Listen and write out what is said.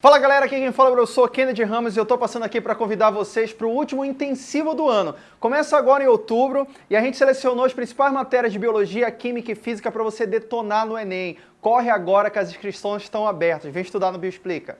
Fala galera, aqui quem fala é eu sou Kennedy Ramos e eu tô passando aqui para convidar vocês para o último intensivo do ano. Começa agora em outubro e a gente selecionou as principais matérias de Biologia, Química e Física para você detonar no Enem. Corre agora que as inscrições estão abertas, vem estudar no Bioexplica.